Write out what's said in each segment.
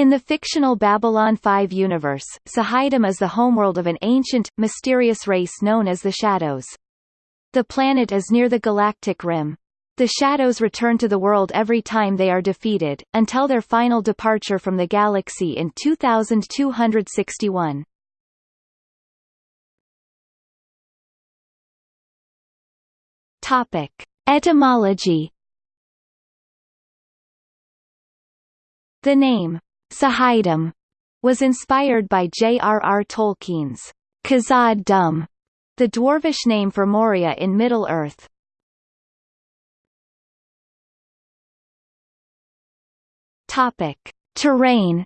In the fictional Babylon 5 universe, Z'ha'dum is the homeworld of an ancient, mysterious race known as the Shadows. The planet is near the galactic rim. The Shadows return to the world every time they are defeated, until their final departure from the galaxy in 2261. Topic. Etymology The name, Z'ha'dum, was inspired by J.R.R. Tolkien's Khazad Dum, the dwarvish name for Moria in Middle-earth. Topic: Terrain.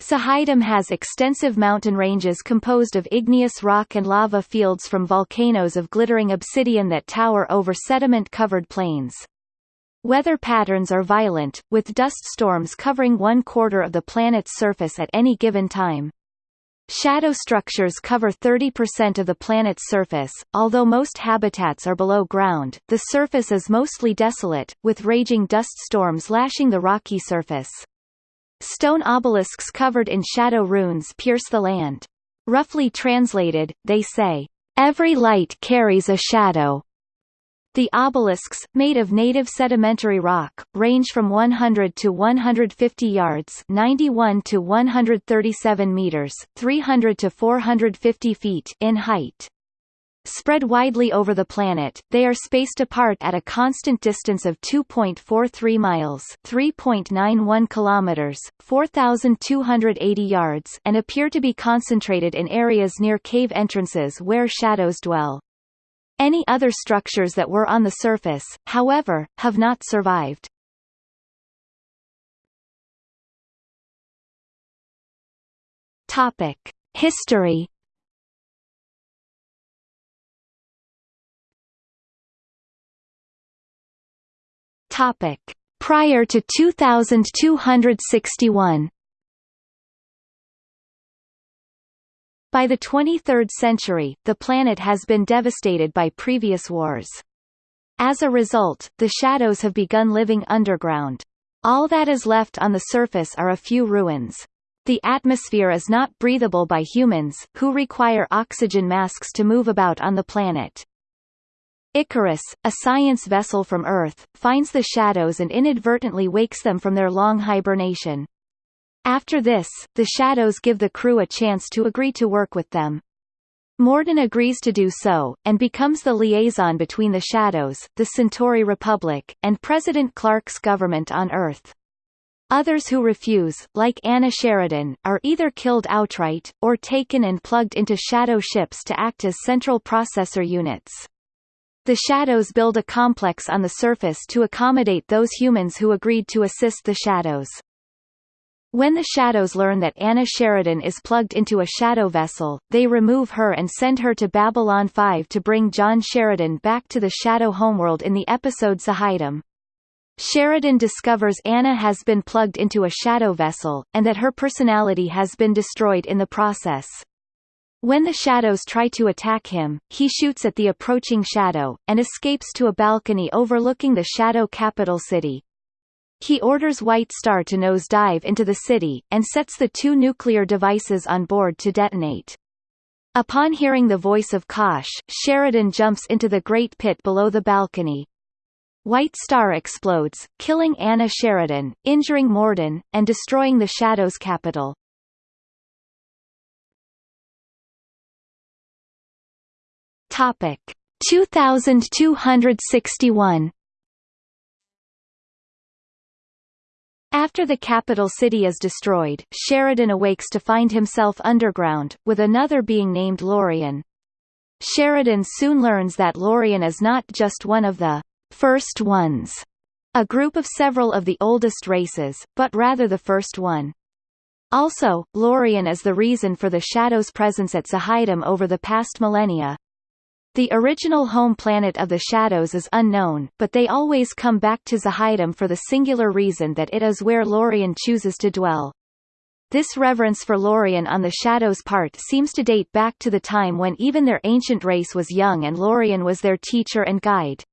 Sahidum has extensive mountain ranges composed of igneous rock and lava fields from volcanoes of glittering obsidian that tower over sediment-covered plains. Weather patterns are violent, with dust storms covering one-quarter of the planet's surface at any given time. Shadow structures cover 30% of the planet's surface, although most habitats are below ground, the surface is mostly desolate, with raging dust storms lashing the rocky surface. Stone obelisks covered in shadow runes pierce the land. Roughly translated, they say, "...every light carries a shadow." The obelisks, made of native sedimentary rock, range from 100 to 150 yards 91 to 137 meters 300 to 450 feet in height. Spread widely over the planet, they are spaced apart at a constant distance of 2.43 miles 3.91 kilometers, 4,280 yards and appear to be concentrated in areas near cave entrances where shadows dwell. Any other structures that were on the surface, however, have not survived. Topic: History. Topic: Prior to 2261. By the 23rd century, the planet has been devastated by previous wars. As a result, the shadows have begun living underground. All that is left on the surface are a few ruins. The atmosphere is not breathable by humans, who require oxygen masks to move about on the planet. Icarus, a science vessel from Earth, finds the shadows and inadvertently wakes them from their long hibernation. After this, the Shadows give the crew a chance to agree to work with them. Morden agrees to do so, and becomes the liaison between the Shadows, the Centauri Republic, and President Clark's government on Earth. Others who refuse, like Anna Sheridan, are either killed outright, or taken and plugged into shadow ships to act as central processor units. The Shadows build a complex on the surface to accommodate those humans who agreed to assist the Shadows. When the Shadows learn that Anna Sheridan is plugged into a shadow vessel, they remove her and send her to Babylon 5 to bring John Sheridan back to the Shadow homeworld in the episode Z'ha'dum. Sheridan discovers Anna has been plugged into a shadow vessel, and that her personality has been destroyed in the process. When the shadows try to attack him, he shoots at the approaching shadow, and escapes to a balcony overlooking the shadow capital city. He orders White Star to nosedive into the city, and sets the two nuclear devices on board to detonate. Upon hearing the voice of Kosh, Sheridan jumps into the Great Pit below the balcony. White Star explodes, killing Anna Sheridan, injuring Morden, and destroying the Shadow's capital. Topic 2261 After the capital city is destroyed, Sheridan awakes to find himself underground, with another being named Lorien. Sheridan soon learns that Lorien is not just one of the First Ones, a group of several of the oldest races, but rather the first one. Also, Lorien is the reason for the Shadow's presence at Z'ha'dum over the past millennia, the original home planet of the Shadows is unknown, but they always come back to Z'ha'dum for the singular reason that it is where Lorien chooses to dwell. This reverence for Lorien on the Shadow's part seems to date back to the time when even their ancient race was young and Lorien was their teacher and guide.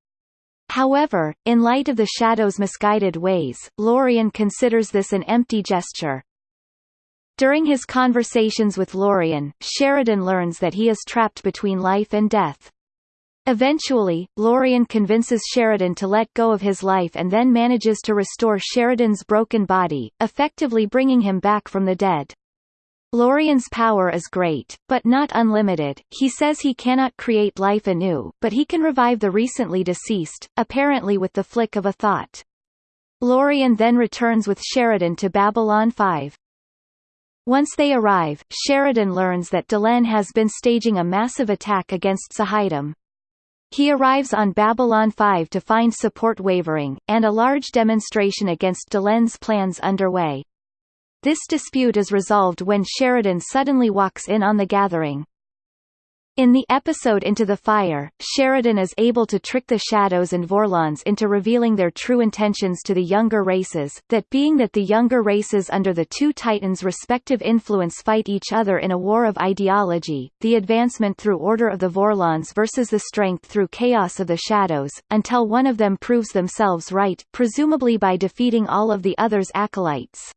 However, in light of the Shadow's misguided ways, Lorien considers this an empty gesture. During his conversations with Lorien, Sheridan learns that he is trapped between life and death. Eventually, Lorien convinces Sheridan to let go of his life and then manages to restore Sheridan's broken body, effectively bringing him back from the dead. Lorien's power is great, but not unlimited. He says he cannot create life anew, but he can revive the recently deceased, apparently with the flick of a thought. Lorien then returns with Sheridan to Babylon 5. Once they arrive, Sheridan learns that Delenn has been staging a massive attack against Z'ha'dum. He arrives on Babylon 5 to find support wavering, and a large demonstration against Delenn's plans underway. This dispute is resolved when Sheridan suddenly walks in on the gathering. In the episode Into the Fire, Sheridan is able to trick the Shadows and Vorlons into revealing their true intentions to the younger races, that being that the younger races under the two Titans' respective influence fight each other in a war of ideology, the advancement through order of the Vorlons versus the strength through chaos of the Shadows, until one of them proves themselves right, presumably by defeating all of the others' acolytes.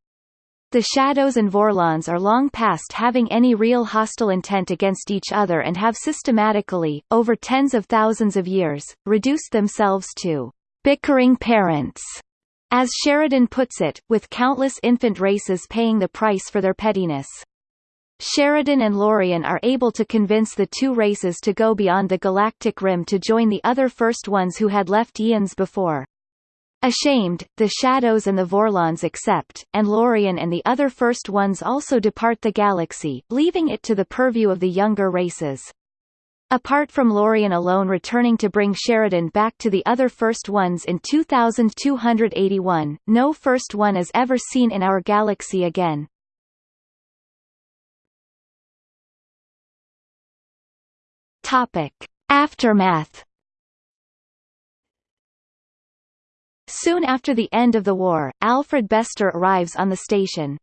The Shadows and Vorlons are long past having any real hostile intent against each other and have systematically, over tens of thousands of years, reduced themselves to bickering parents, as Sheridan puts it, with countless infant races paying the price for their pettiness. Sheridan and Lorien are able to convince the two races to go beyond the galactic rim to join the other first ones who had left eons before. Ashamed, the Shadows and the Vorlons accept, and Lorien and the other First Ones also depart the galaxy, leaving it to the purview of the younger races. Apart from Lorien alone returning to bring Sheridan back to the other First Ones in 2281, no First One is ever seen in our galaxy again. Topic. Aftermath Soon after the end of the war, Alfred Bester arrives on the station.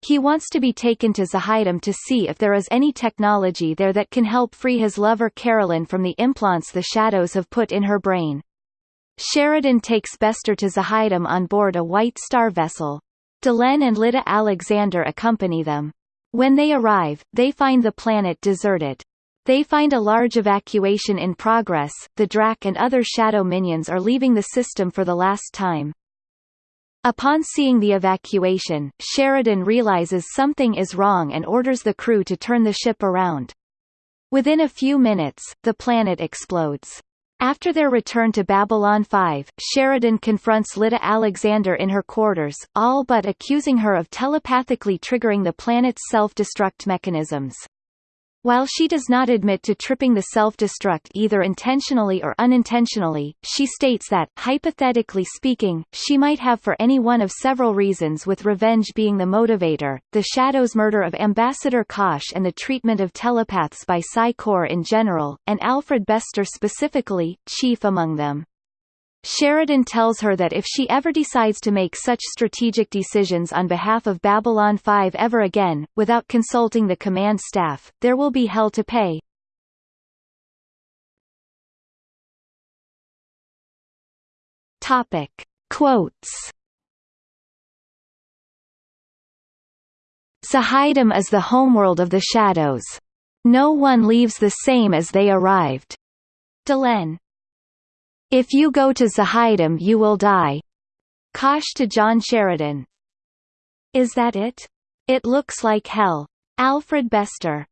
He wants to be taken to Z'ha'dum to see if there is any technology there that can help free his lover Carolyn from the implants the Shadows have put in her brain. Sheridan takes Bester to Z'ha'dum on board a White Star vessel. Delenn and Lyta Alexander accompany them. When they arrive, they find the planet deserted. They find a large evacuation in progress, the Drakh and other Shadow minions are leaving the system for the last time. Upon seeing the evacuation, Sheridan realizes something is wrong and orders the crew to turn the ship around. Within a few minutes, the planet explodes. After their return to Babylon 5, Sheridan confronts Lyta Alexander in her quarters, all but accusing her of telepathically triggering the planet's self-destruct mechanisms. While she does not admit to tripping the self-destruct either intentionally or unintentionally, she states that, hypothetically speaking, she might have for any one of several reasons with revenge being the motivator, the Shadow's murder of Ambassador Kosh and the treatment of telepaths by Psi Corps in general, and Alfred Bester specifically, chief among them. Sheridan tells her that if she ever decides to make such strategic decisions on behalf of Babylon 5 ever again, without consulting the command staff, there will be hell to pay. Topic. Quotes Z'ha'dum is the homeworld of the Shadows. No one leaves the same as they arrived. Delenn if you go to Z'ha'dum you will die. Kosh to John Sheridan. Is that it? It looks like hell. Alfred Bester